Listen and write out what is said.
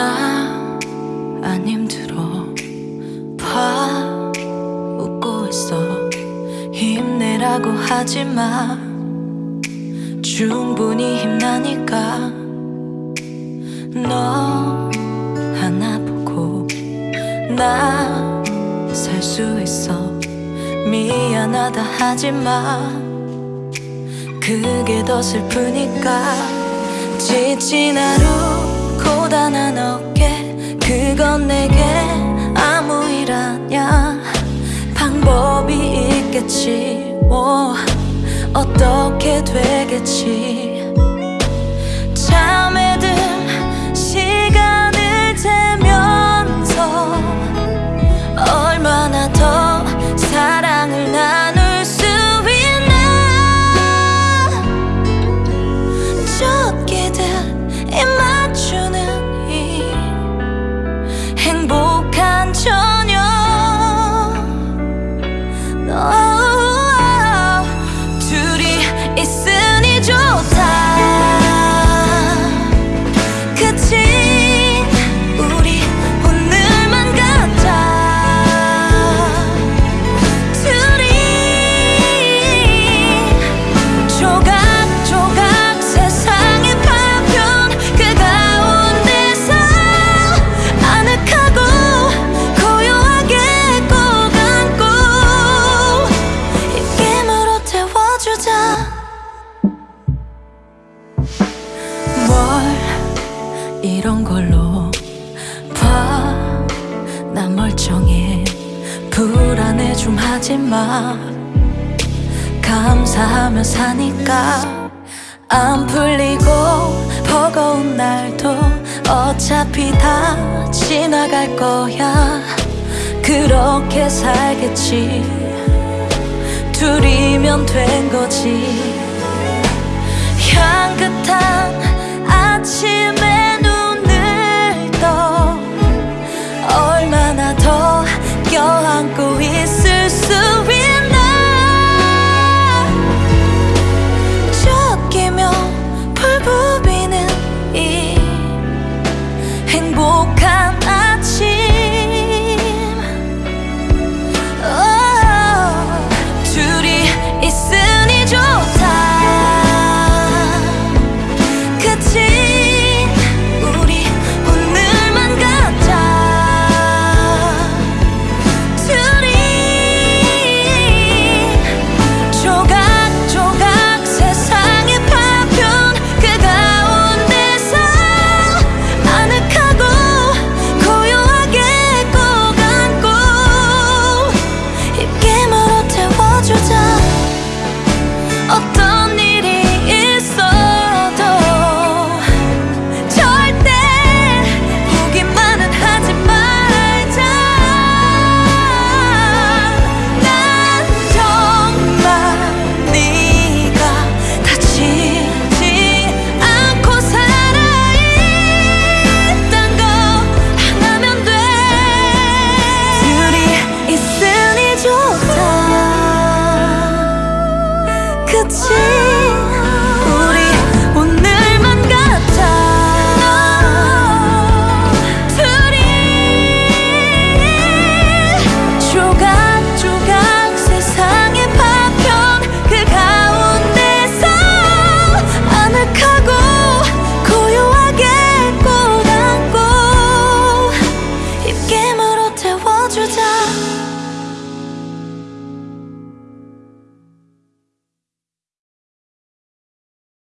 나안 힘들어. 봐 웃고 있어. 힘내라고 하지마. 충분히 힘나니까. 너 하나 보고 나 살 수 있어. 미안하다 하지마. 그게 더 슬프니까. 지친 하루 고단한 어깨 그건 내게 아무 일 아냐 방법이 있겠지 뭐. 어떻게 되겠지. 잠에 든 시간을 재면서 얼마나 더 사랑을 나눌 수 있나. 쫓기듯 입맞 어, 좀 하지마. 감사하며 사니까 안 풀리고 버거운 날도 어차피 다 지나갈 거야. 그렇게 살겠지. 둘이면 된 거지 그치 自己。